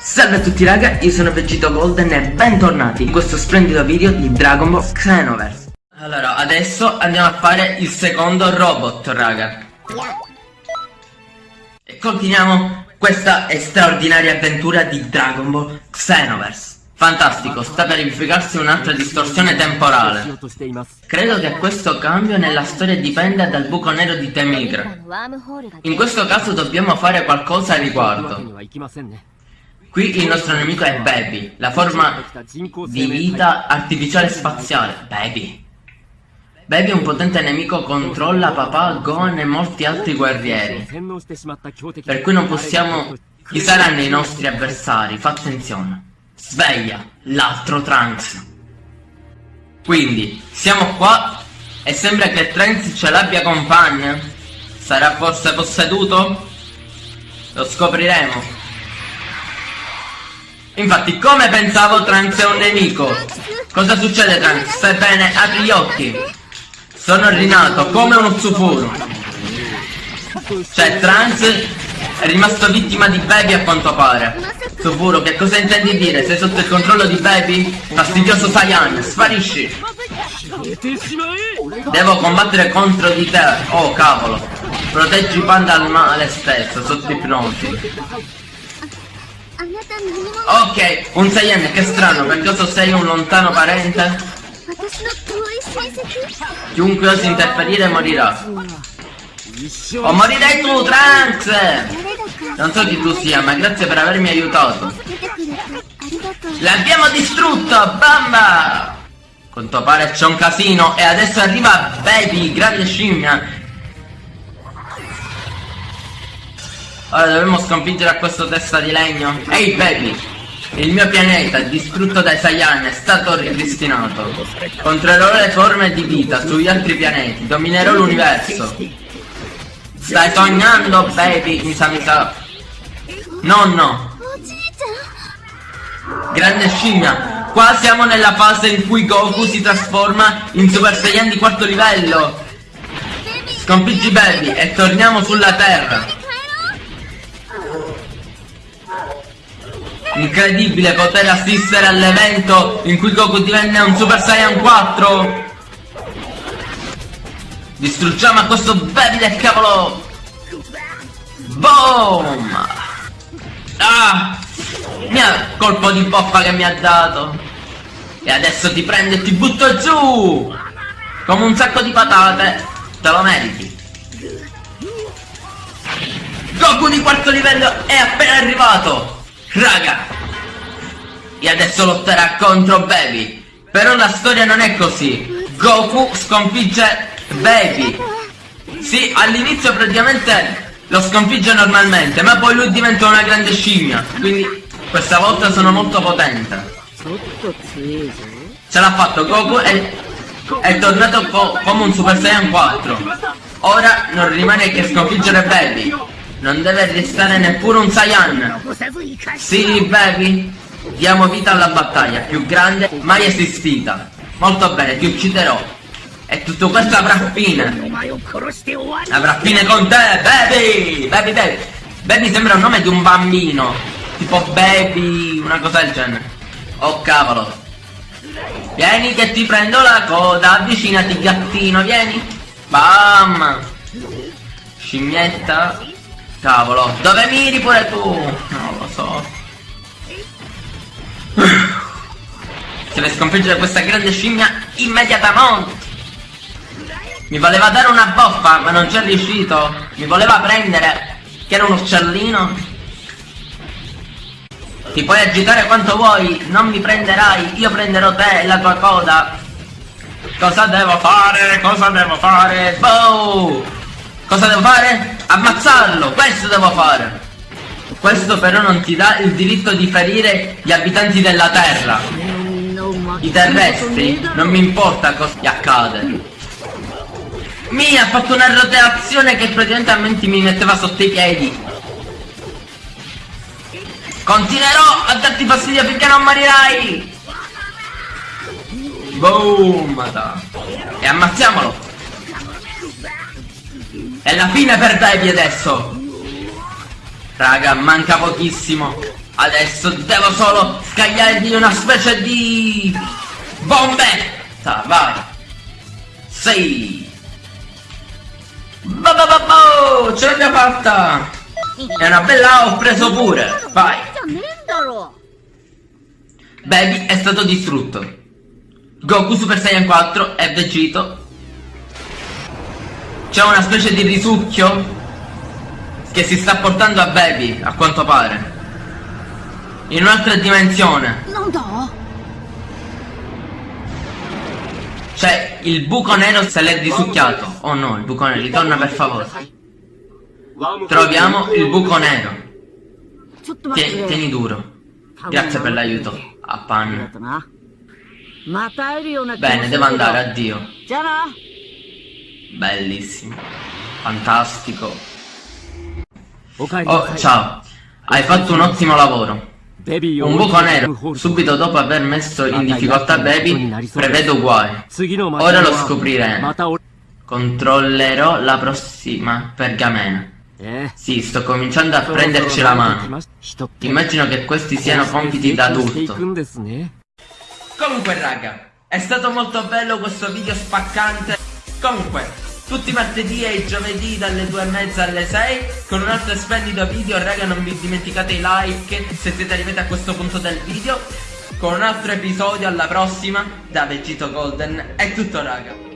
Salve a tutti raga, io sono Vegito Golden e bentornati in questo splendido video di Dragon Ball Xenoverse. Allora, adesso andiamo a fare il secondo robot raga. E continuiamo questa straordinaria avventura di Dragon Ball Xenoverse Fantastico, sta per verificarsi un'altra distorsione temporale. Credo che questo cambio nella storia dipenda dal buco nero di Temigra. In questo caso dobbiamo fare qualcosa a riguardo. Qui il nostro nemico è Baby, la forma di vita artificiale spaziale. Baby. Baby un potente nemico controlla papà, Gon e molti altri guerrieri. Per cui non possiamo... Chi saranno i nostri avversari? Fa attenzione. Sveglia l'altro Trunks. Quindi, siamo qua e sembra che Trunks ce l'abbia compagna. Sarà forse posseduto? Lo scopriremo. Infatti, come pensavo Trunks è un nemico. Cosa succede Trunks? Stai bene? Apri gli occhi. Sono rinato come uno zufuro. Cioè, Trunks è rimasto vittima di Baby a quanto pare. Suburo, che cosa intendi dire? Sei sotto il controllo di Baby? Fastidioso Saiyan, sparisci! Devo combattere contro di te, oh cavolo! Proteggi Panda al male stesso, sotto ipnosi. Ok, un Saiyan, che strano, per caso sei un lontano parente? Chiunque osi interferire morirà. O morirai tu, Trunks! Non so chi tu sia, ma grazie per avermi aiutato. L'abbiamo distrutto, bamba! Quanto pare c'è un casino e adesso arriva Baby, grande scimmia. Ora dovremmo sconfiggere a questo testa di legno. Ehi hey, Baby! Il mio pianeta, distrutto dai Saiyan, è stato ripristinato. Controllerò le forme di vita sugli altri pianeti, dominerò l'universo. Stai sognando, baby, mi sa mi sa. Nonno! Grande scimmia! Qua siamo nella fase in cui Goku si trasforma in Super Saiyan di quarto livello! Sconfiggi Baby e torniamo sulla Terra! Incredibile poter assistere all'evento in cui Goku divenne un Super Saiyan 4! Distruggiamo a questo Baby del cavolo! Boom! Ah! Mia colpo di boffa che mi ha dato! E adesso ti prendo e ti butto giù! Come un sacco di patate! Te lo meriti! Goku di quarto livello è appena arrivato! Raga! E adesso lotterà contro Baby! Però la storia non è così! Goku sconfigge Baby! Sì, all'inizio praticamente lo sconfigge normalmente, ma poi lui diventa una grande scimmia. Quindi questa volta sono molto potente. Ce l'ha fatto Goku è, è tornato co come un Super Saiyan 4. Ora non rimane che sconfiggere Baby. Non deve restare neppure un Saiyan. Sì, Baby. Diamo vita alla battaglia più grande mai esistita. Molto bene, ti ucciderò. E tutto questo avrà fine. Avrà fine con te, baby! Baby, baby! Baby sembra un nome di un bambino. Tipo baby, una cosa del genere. Oh cavolo. Vieni che ti prendo la coda, avvicinati gattino, vieni. Bam! Scimmietta. Cavolo, dove miri pure tu? Non lo so. Deve sconfiggere questa grande scimmia immediatamente. Mi voleva dare una boffa, ma non c'è riuscito. Mi voleva prendere, che era un uccellino. Ti puoi agitare quanto vuoi, non mi prenderai, io prenderò te e la tua coda. Cosa devo fare? Cosa devo fare? Boh! Cosa devo fare? Ammazzarlo! Questo devo fare! Questo però non ti dà il diritto di ferire gli abitanti della terra. I terrestri, non mi importa cosa gli accade. Mi ha fatto una rotazione che praticamente mi metteva sotto i piedi. Continuerò a darti fastidio finché non morirai! Boom! E ammazziamolo! È la fine per Debbie adesso! Raga, manca pochissimo. Adesso devo solo scagliargli una specie di... Bombetta! Vai! Sì! Ba ba ba ba! Ce l'abbiamo fatta! È una bella ho preso pure! Vai! Baby è stato distrutto. Goku Super Saiyan 4 e Vegito. C'è una specie di risucchio che si sta portando a Baby, a quanto pare. In un'altra dimensione. Non do. Cioè, il buco nero se l'è risucchiato. Oh no, il buco nero, ritorna per favore. Troviamo il buco nero. Tie- tieni duro. Grazie per l'aiuto. A panna. Bene, devo andare, addio. Bellissimo. Fantastico. Oh, ciao. Hai fatto un ottimo lavoro. Un buco nero, subito dopo aver messo in difficoltà Baby, prevedo guai. Ora lo scopriremo. Controllerò la prossima pergamena. Sì, sto cominciando a prenderci la mano. Immagino che questi siano compiti da adulto. Comunque raga, è stato molto bello questo video spaccante. Comunque, tutti i martedì e i giovedì dalle 2 e mezza alle 6 con un altro splendido video. Raga, non vi dimenticate i like se siete arrivati a questo punto del video. Con un altro episodio alla prossima da Vegito Golden. È tutto raga.